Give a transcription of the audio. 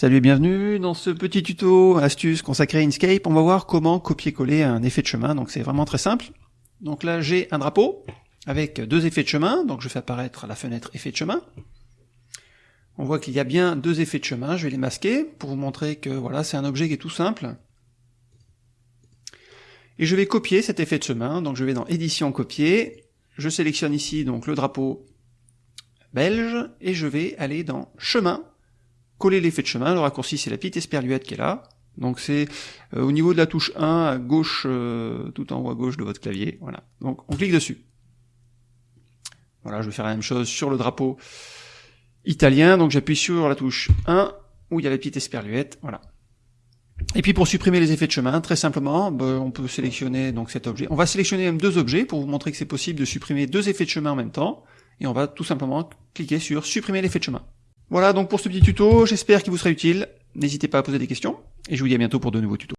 Salut et bienvenue dans ce petit tuto astuce consacré à Inkscape. On va voir comment copier-coller un effet de chemin, donc c'est vraiment très simple. Donc là j'ai un drapeau avec deux effets de chemin, donc je fais apparaître la fenêtre effet de chemin. On voit qu'il y a bien deux effets de chemin, je vais les masquer pour vous montrer que voilà c'est un objet qui est tout simple. Et je vais copier cet effet de chemin, donc je vais dans édition copier, je sélectionne ici donc le drapeau belge, et je vais aller dans chemin, coller l'effet de chemin, le raccourci c'est la petite esperluette qui est là, donc c'est euh, au niveau de la touche 1 à gauche, euh, tout en haut à gauche de votre clavier, voilà. Donc on clique dessus. Voilà, je vais faire la même chose sur le drapeau italien, donc j'appuie sur la touche 1 où il y a la petite esperluette, voilà. Et puis pour supprimer les effets de chemin, très simplement, ben, on peut sélectionner donc cet objet. On va sélectionner même deux objets pour vous montrer que c'est possible de supprimer deux effets de chemin en même temps. Et on va tout simplement cliquer sur supprimer l'effet de chemin. Voilà donc pour ce petit tuto, j'espère qu'il vous sera utile. N'hésitez pas à poser des questions, et je vous dis à bientôt pour de nouveaux tutos.